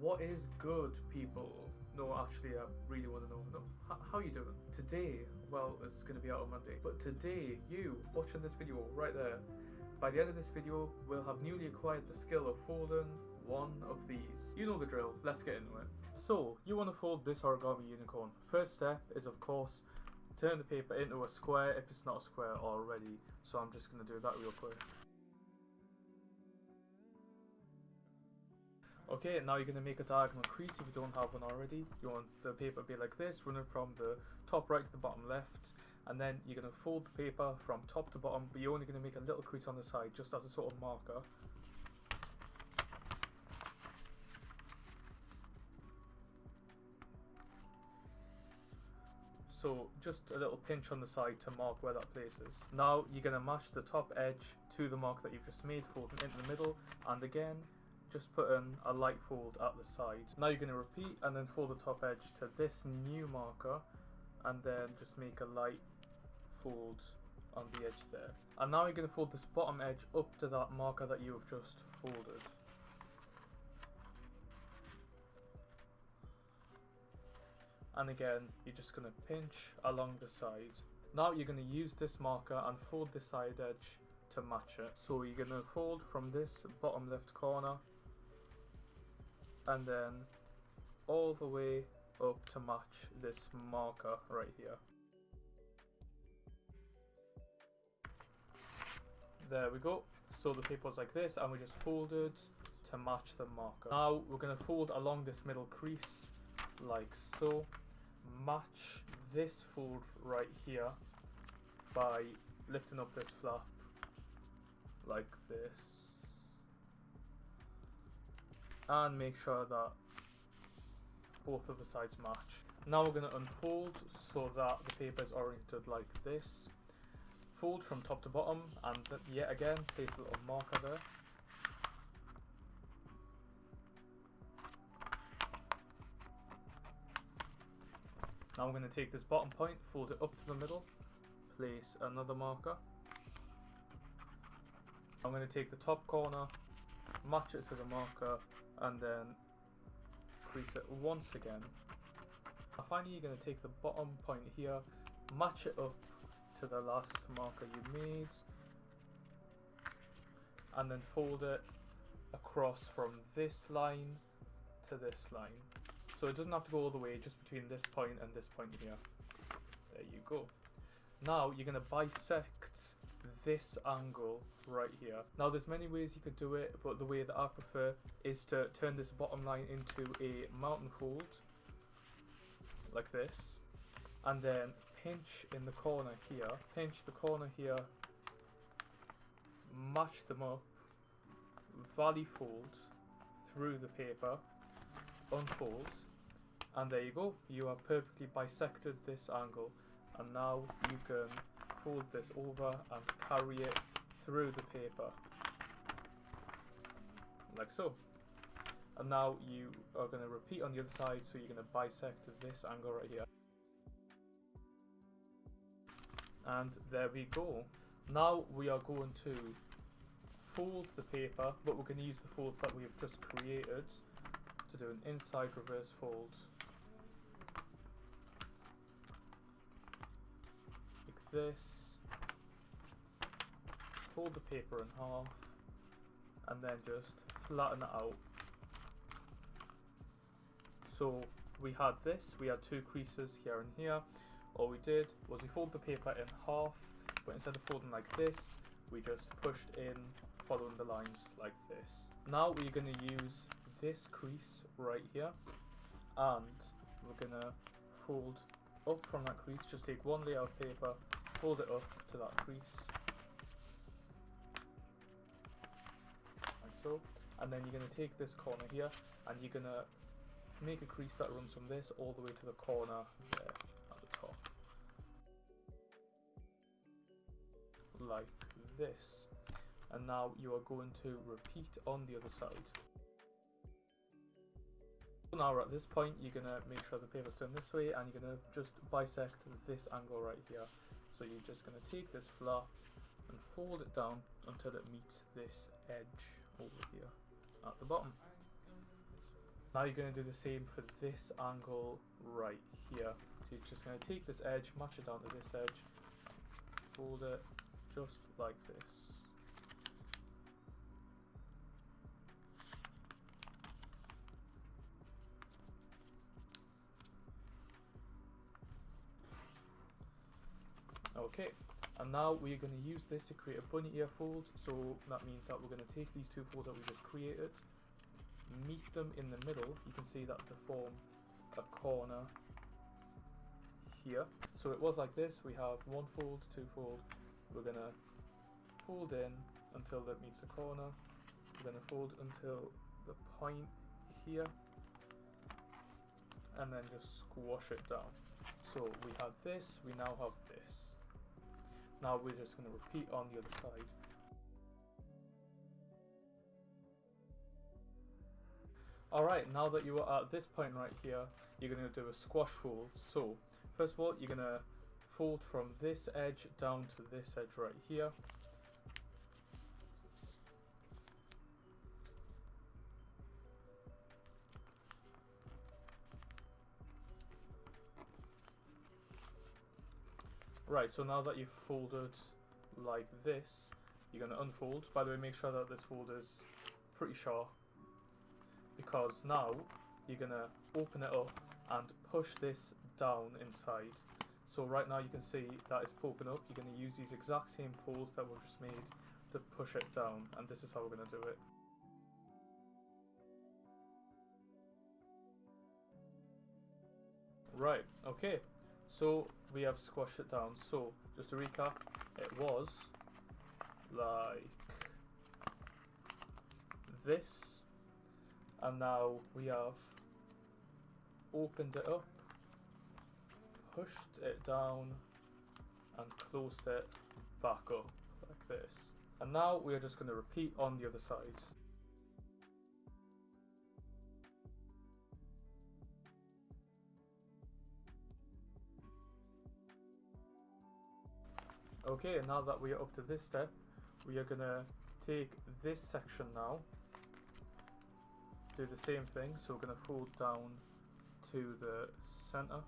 What is good, people? No, actually, I really want to know. No, how you doing? Today, well, it's going to be out on Monday, but today, you watching this video right there, by the end of this video, we'll have newly acquired the skill of folding one of these. You know the drill, let's get into it. So, you want to fold this origami unicorn. First step is, of course, turn the paper into a square if it's not a square already. So I'm just going to do that real quick. Okay, now you're going to make a diagonal crease if you don't have one already. You want the paper to be like this, running from the top right to the bottom left. And then you're going to fold the paper from top to bottom, but you're only going to make a little crease on the side, just as a sort of marker. So just a little pinch on the side to mark where that place is. Now you're going to match the top edge to the mark that you've just made, folding into the middle, and again, just put in a light fold at the side. Now you're going to repeat and then fold the top edge to this new marker, and then just make a light fold on the edge there. And now you're going to fold this bottom edge up to that marker that you have just folded. and again you're just going to pinch along the side. Now you're going to use this marker and fold the side edge to match it. So you're going to fold from this bottom left corner and then all the way up to match this marker right here. There we go. So the paper's like this and we just folded to match the marker. Now we're going to fold along this middle crease like so match this fold right here by lifting up this flap like this and make sure that both of the sides match. Now we're going to unfold so that the paper is oriented like this. Fold from top to bottom and yet again place a little marker there. Now we're going to take this bottom point, fold it up to the middle, place another marker. I'm going to take the top corner, match it to the marker, and then crease it once again. Now finally you're going to take the bottom point here, match it up to the last marker you made, and then fold it across from this line to this line. So it doesn't have to go all the way, just between this point and this point here. There you go. Now you're going to bisect this angle right here. Now there's many ways you could do it, but the way that I prefer is to turn this bottom line into a mountain fold, like this, and then pinch in the corner here, pinch the corner here, match them up, valley fold through the paper, unfold, and there you go, you have perfectly bisected this angle. And now you can fold this over and carry it through the paper. Like so. And now you are going to repeat on the other side, so you're going to bisect this angle right here. And there we go. Now we are going to fold the paper, but we're going to use the folds that we have just created to do an inside reverse fold this, fold the paper in half, and then just flatten it out. So we had this, we had two creases here and here. All we did was we fold the paper in half, but instead of folding like this, we just pushed in following the lines like this. Now we're going to use this crease right here, and we're going to fold up from that crease, just take one layer of paper, fold it up to that crease. Like so. And then you're going to take this corner here and you're going to make a crease that runs from this all the way to the corner there at the top. Like this. And now you are going to repeat on the other side. Now at this point you're going to make sure the paper's turned this way and you're going to just bisect this angle right here so you're just going to take this flap and fold it down until it meets this edge over here at the bottom. Now you're going to do the same for this angle right here. So you're just going to take this edge, match it down to this edge, fold it just like this. Okay, and now we're going to use this to create a bunny ear fold. So that means that we're going to take these two folds that we just created, meet them in the middle. You can see that to form a corner here. So it was like this. We have one fold, two fold. We're going to fold in until that meets the corner. We're going to fold until the point here and then just squash it down. So we have this, we now have this. Now we're just going to repeat on the other side. Alright, now that you are at this point right here, you're going to do a squash fold. So, first of all, you're going to fold from this edge down to this edge right here. Right, so now that you've folded like this, you're going to unfold. By the way, make sure that this fold is pretty sharp because now you're going to open it up and push this down inside. So right now you can see that it's poking up. You're going to use these exact same folds that we've just made to push it down and this is how we're going to do it. Right, okay, so we have squashed it down. So just to recap, it was like this, and now we have opened it up, pushed it down, and closed it back up like this. And now we are just going to repeat on the other side. Okay, now that we are up to this step, we are to take this section now, do the same thing, so we're to fold down to the center.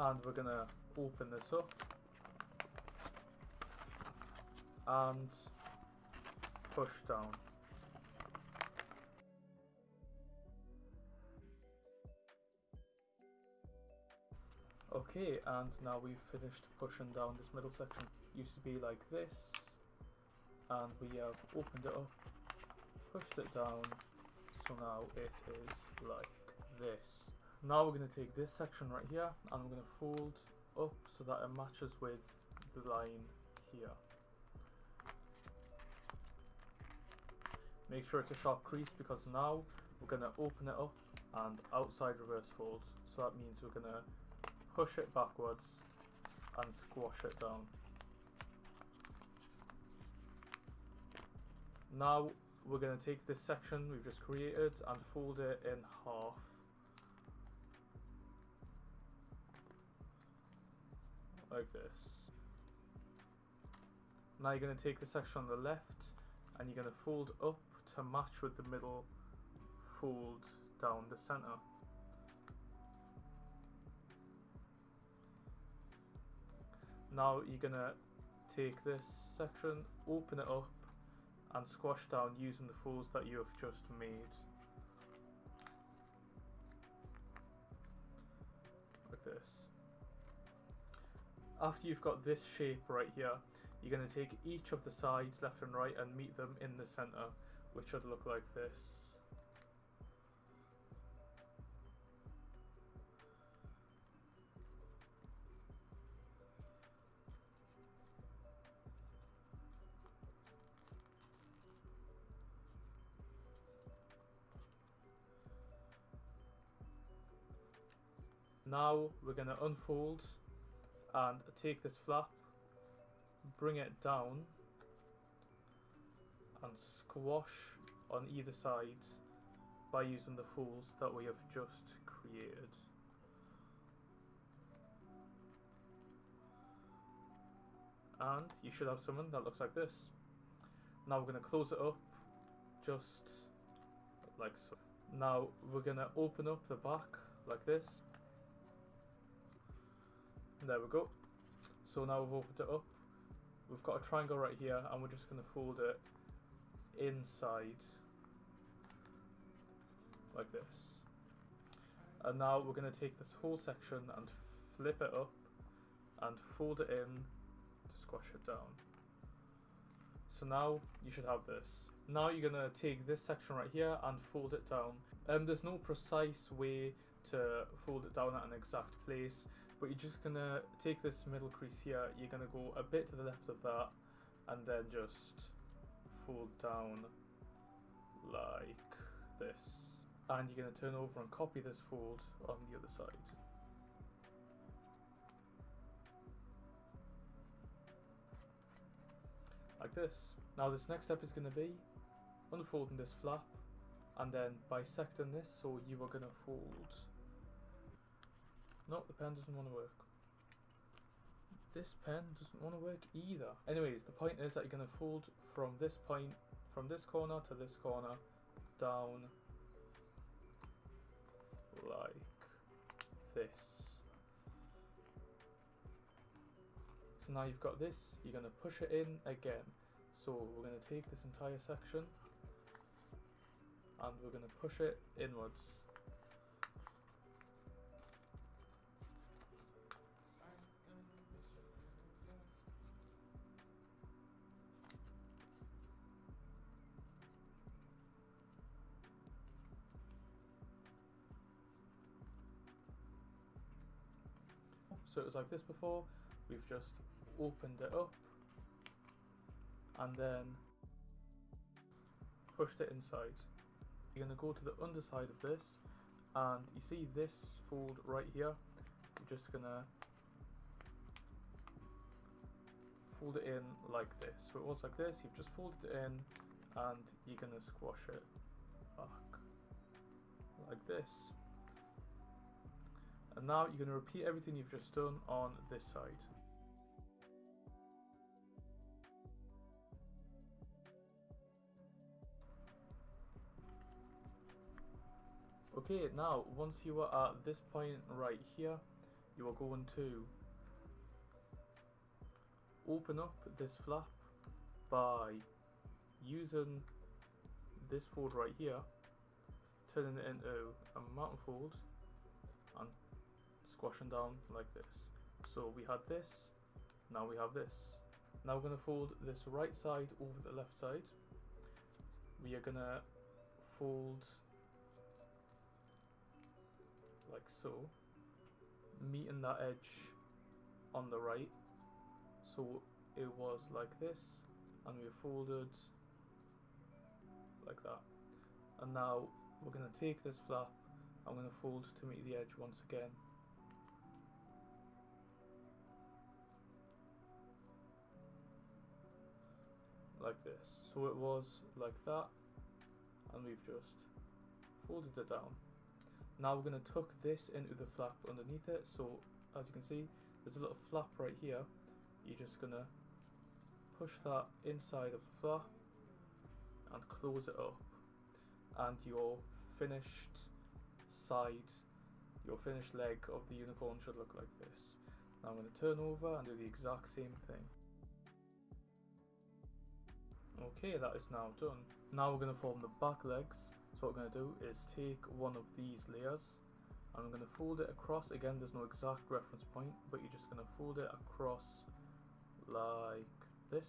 And we're to open this up. And push down. Okay, and now we've finished pushing down this middle section. Used to be like this, and we have opened it up, pushed it down, so now it is like this. Now we're going to take this section right here, and we're going to fold up so that it matches with the line here. Make sure it's a sharp crease because now we're going to open it up and outside reverse fold. So that means we're going to push it backwards and squash it down. Now we're going to take this section we've just created and fold it in half. Like this. Now you're going to take the section on the left and you're going to fold up to match with the middle fold down the center. Now you're gonna take this section, open it up and squash down using the folds that you have just made. Like this. After you've got this shape right here, you're going to take each of the sides left and right and meet them in the center, which should look like this. Now we're going to unfold and take this flap, bring it down and squash on either side by using the folds that we have just created. And you should have something that looks like this. Now we're going to close it up just like so. Now we're gonna open up the back like this. There we go. So now we've opened it up. We've got a triangle right here and we're just gonna fold it inside like this. And now we're going to take this whole section and flip it up and fold it in to squash it down. So now you should have this. Now you're going to take this section right here and fold it down. Um, there's no precise way to fold it down at an exact place, but you're just to take this middle crease here, you're to go a bit to the left of that, and then just fold down like this and you're to turn over and copy this fold on the other side. Like this. Now this next step is to be unfolding this flap and then bisecting this so you are going to fold. No, the pen doesn't want to work. This pen doesn't want to work either. Anyways, the point is that you're going to fold from this point, from this corner to this corner, down like this. So now you've got this, you're going to push it in again. So we're going to take this entire section and we're going to push it inwards. Like this before, we've just opened it up and then pushed it inside. You're going to go to the underside of this and you see this fold right here, you're just going to fold it in like this. So it was like this, you've just folded it in and you're going to squash it back like this. And now you're going to repeat everything you've just done on this side. Okay, now once you are at this point right here, you are going to open up this flap by using this fold right here, turning it into a mountain fold and squashing down like this. So we had this, now we have this. Now we're going to fold this right side over the left side. We are going to fold like so, meeting that edge on the right. So it was like this, and we folded like that. And now we're going to take this flap, I'm going to fold to meet the edge once again. Like this. So it was like that and we've just folded it down. Now we're going to tuck this into the flap underneath it. So as you can see, there's a little flap right here. You're just to push that inside of the flap and close it up. And your finished side, your finished leg of the unicorn should look like this. Now I'm going to turn over and do the exact same thing. Okay, that is now done. Now we're going to form the back legs. So what we're going to do is take one of these layers and I'm going to fold it across. Again, there's no exact reference point, but you're just going to fold it across like this.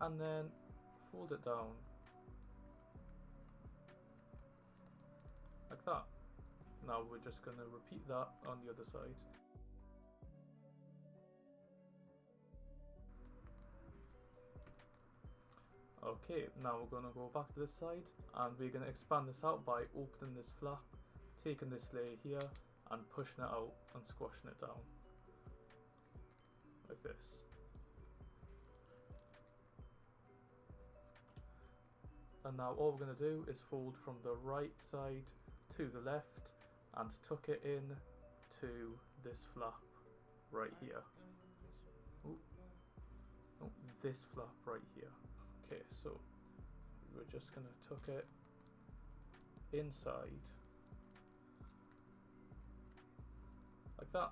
And then fold it down like that. Now we're just going to repeat that on the other side. Okay, now we're going to go back to this side and we're going to expand this out by opening this flap, taking this layer here and pushing it out and squashing it down. Like this. And now all we're going to do is fold from the right side to the left and tuck it in to this flap right here. Oh, this flap right here. Okay, so we're just gonna tuck it inside like that.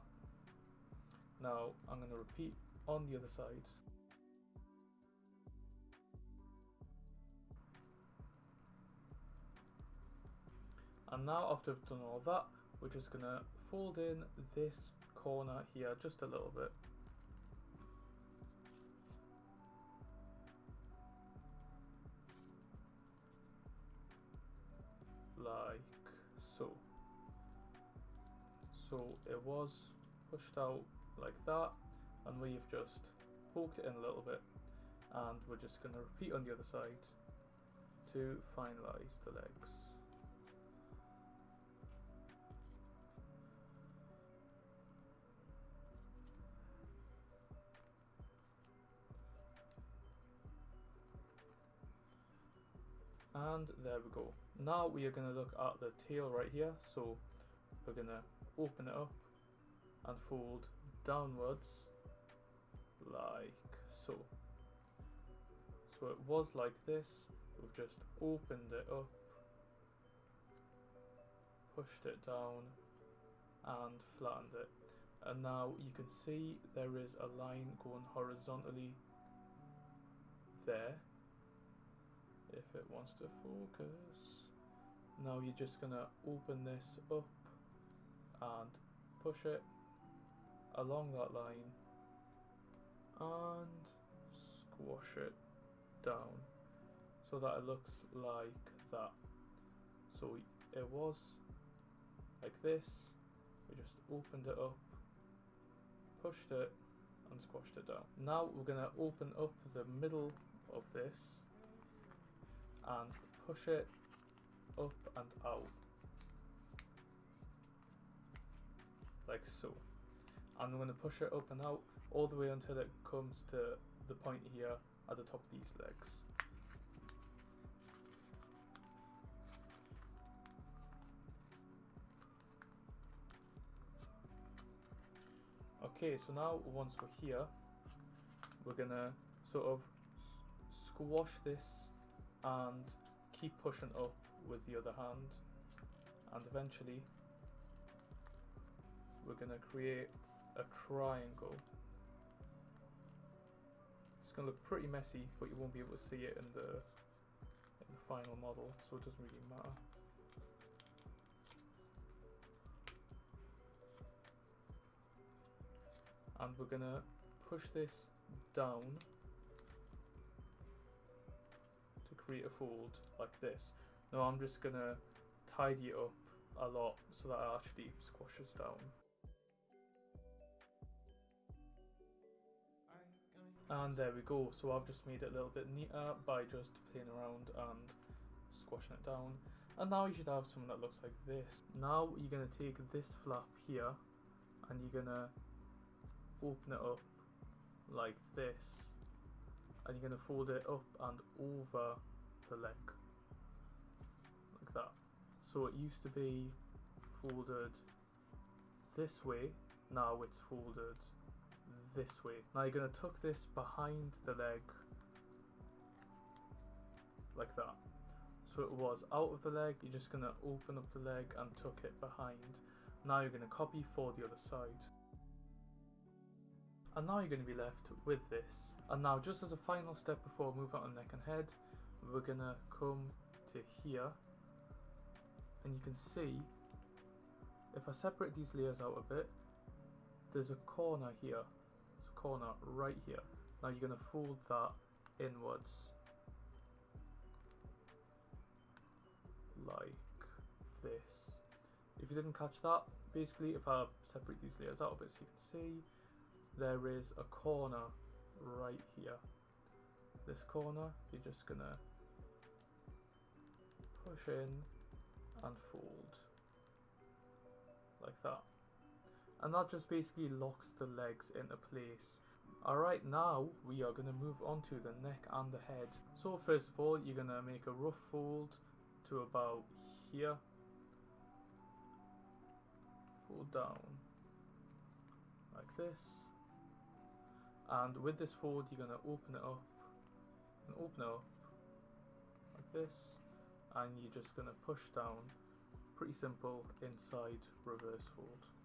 Now I'm gonna repeat on the other side. And now after I've done all that, we're just gonna fold in this corner here just a little bit. So it was pushed out like that and we've just poked it in a little bit and we're just going to repeat on the other side to finalize the legs. And there we go. Now we are going to look at the tail right here. So we're to open it up and fold downwards like so. So it was like this, we've just opened it up, pushed it down and flattened it. And now you can see there is a line going horizontally there if it wants to focus. Now you're just gonna open this up and push it along that line and squash it down so that it looks like that. So it was like this, we just opened it up, pushed it and squashed it down. Now we're going to open up the middle of this and push it up and out like so and I'm going to push it up and out all the way until it comes to the point here at the top of these legs. Okay, so now once we're here, we're gonna sort of squash this and keep pushing up with the other hand and eventually we're gonna create a triangle. It's going to look pretty messy, but you won't be able to see it in the, in the final model, so it doesn't really matter. And we're going to push this down to create a fold like this. Now I'm just going to tidy it up a lot so that it actually squashes down. And there we go, so I've just made it a little bit neater by just playing around and squashing it down. And now you should have something that looks like this. Now you're going to take this flap here and you're going to open it up like this. And you're going to fold it up and over the leg. Like that. So it used to be folded this way, now it's folded this way. Now you're going to tuck this behind the leg like that. So it was out of the leg, you're just going to open up the leg and tuck it behind. Now you're going to copy for the other side. And now you're going to be left with this. And now just as a final step before moving on neck and head, we're going to come to here. And you can see, if I separate these layers out a bit, there's a corner here corner right here. Now you're going to fold that inwards like this. If you didn't catch that, basically if I separate these layers out a bit so you can see, there is a corner right here. This corner, you're just going to push in and fold like that and that just basically locks the legs into place. Alright, now we are going to move on to the neck and the head. So first of all, you're going to make a rough fold to about here. Fold down like this. And with this fold, you're going to open it up and open it up like this and you're just going to push down pretty simple inside reverse fold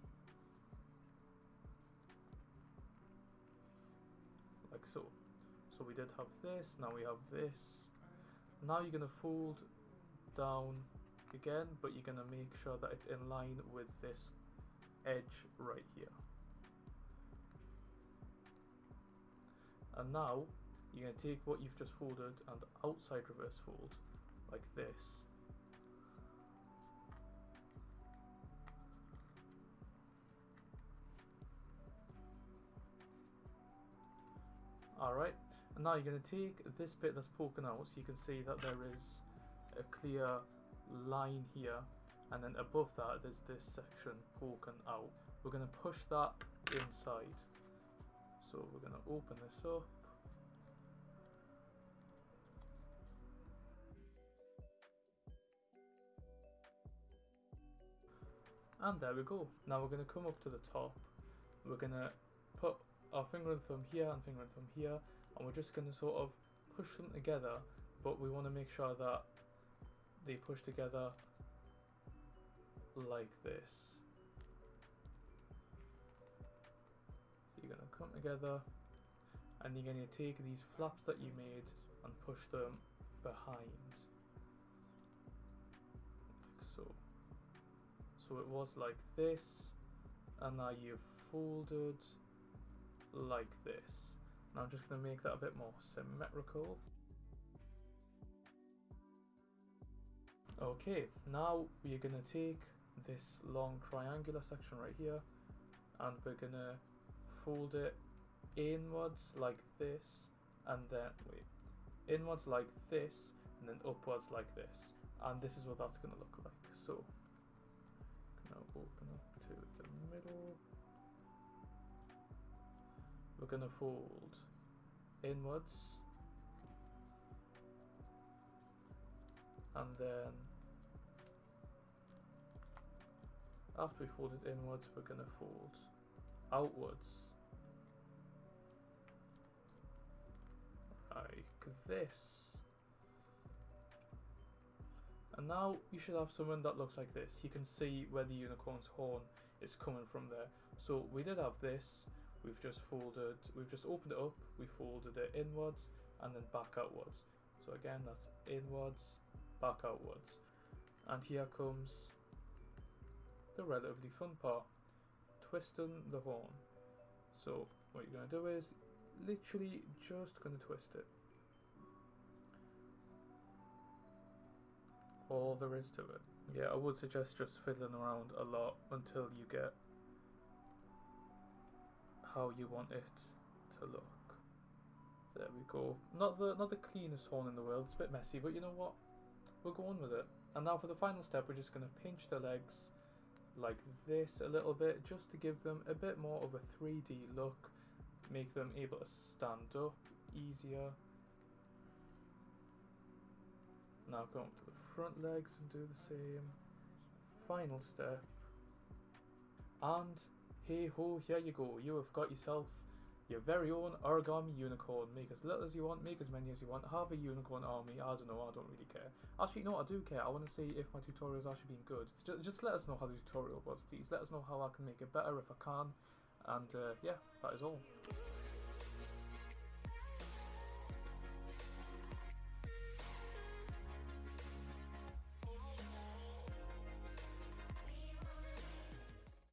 like so so we did have this now we have this. Now you're going to fold down again but you're going to make sure that it's in line with this edge right here. And now you're going to take what you've just folded and outside reverse fold like this alright and now you're going to take this bit that's poking out so you can see that there is a clear line here. And then above that there's this section poking out. We're going to push that inside. So we're going to open this up. And there we go. Now we're going to come up to the top. We're going to put our finger and thumb here and finger and thumb here. And we're just going to sort of push them together. But we want to make sure that they push together like this. So you're going to come together. And you're going to take these flaps that you made and push them behind. Like so so it was like this and now you've folded like this. Now I'm just going to make that a bit more symmetrical. Okay now we're going to take this long triangular section right here and we're going to fold it inwards like this and then wait inwards like this and then upwards like this. And this is what that's going to look like. So open up to the middle. We're to fold inwards and then after we fold it inwards we're to fold outwards like this and now you should have something that looks like this. You can see where the unicorn's horn is coming from there. So we did have this, we've just folded, we've just opened it up, we folded it inwards and then back outwards. So again, that's inwards, back outwards. And here comes the relatively fun part, twisting the horn. So what you're going to do is literally just going to twist it. all there is to it. Yeah, I would suggest just fiddling around a lot until you get how you want it to look. There we go. Not the not the cleanest horn in the world, it's a bit messy, but you know what? We'll go on with it. And now for the final step, we're just going to pinch the legs like this a little bit, just to give them a bit more of a 3D look, make them able to stand up easier. Now go up to the front legs and do the same. Final step. And hey ho, here you go. You have got yourself your very own origami unicorn. Make as little as you want, make as many as you want. Have a unicorn army. I don't know, I don't really care. Actually, no, I do care. I want to see if my tutorial is actually being good. Just, just let us know how the tutorial was, please. Let us know how I can make it better if I can. And uh, yeah, that is all.